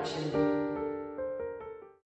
watching.